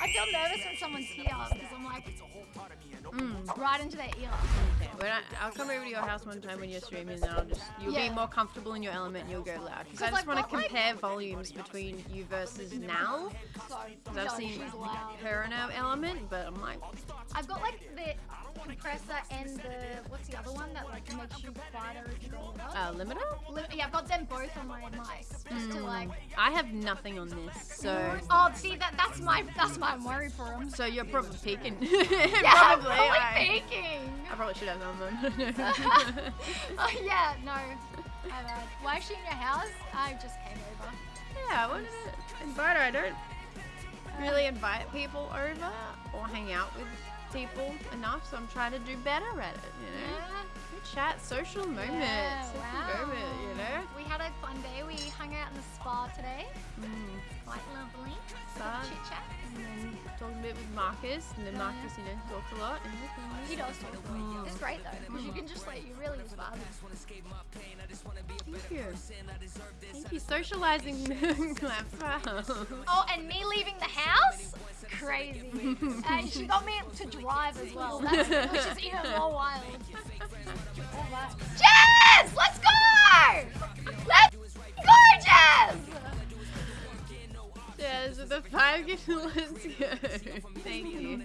I feel nervous when someone's here because I'm like Mm. right into their ear. Okay, when I, I'll come over to your house one time when you're streaming, and I'll just you'll Yeah. be more comfortable in your element. and You'll go loud because I just want to got, like- compare volumes between you versus. So Because I've seen her in her element, but I'm like, I've got like the compressor and the uh, limiter. Li- yeah, I've got them both on my mics just to like. I have nothing on this, so Oh, see that that's my that's my worry for them. so you're probably peaking. Yeah, I'm probably. probably I, peaking. I probably should have known them. oh yeah, no. I. Why is she in your house? I just came over. yeah, I wanted to invite her. I don't really invite people over or hang out with people enough, so I'm trying to do better at it. You know. Yeah. Good chat, social moments. Yeah, social wow. moment, you know. We had a fun day. We hung out in the spa today. Mm. Quite lovely. Fun. Chit chat. And then talking a bit with Marcus, and then Yeah. Marcus, you know, talks a lot. And He does talk a lot. It's great though, because you can just like you really just vibe. Thank you. Socializing. Oh, and me leaving the house? Crazy. and she got me to drive as well, That's, which is even more wild. Alright. Jazz! Let's go! Let's go, Jazz! Yeah, so the five get let's go. Thank you.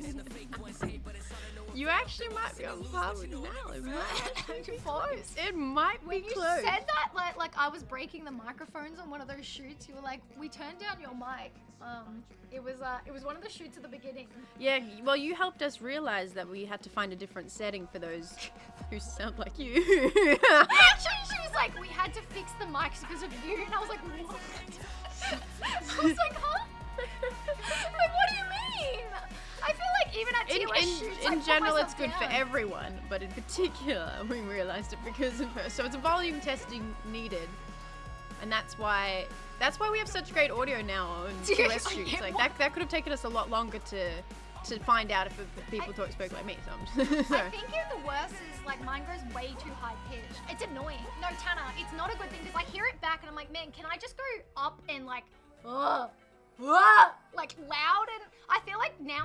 You actually might be on par with now. It might be close. It might be you close. said that, like, like I was breaking the microphones on one of those shoots, you were like, "We turned down your mic." Um, it was uh, it was one of the shoots at the beginning. Yeah, well, you helped us realize that we had to find a different setting for those who sound like you. Actually, she was like, "We had to fix the mics because of you," and I was like, "What?" I was like, "Huh?" In, in, shoots, I in put general, it's good for everyone, but in particular, we realized it because of her. So it's a volume testing needed, and that's why that's why we have such great audio now on I shoots. Like that, that could have taken us a lot longer to to find out if, if people talk spoke like me. So I'm just, I think the worst is like mine goes way too high pitched. It's annoying. No, Tanner, it's not a good thing because I hear it back and I'm like, man, can I just go up and like, ugh, ugh, like loud? And I feel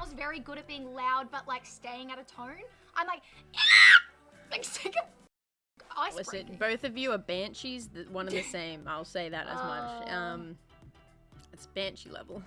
now's very good at being loud, but like staying at a tone. I'm like, ah! like sick of ice Listen, breaking. both of you are banshees, one and the same. I'll say that as much. Oh. Um, it's banshee level.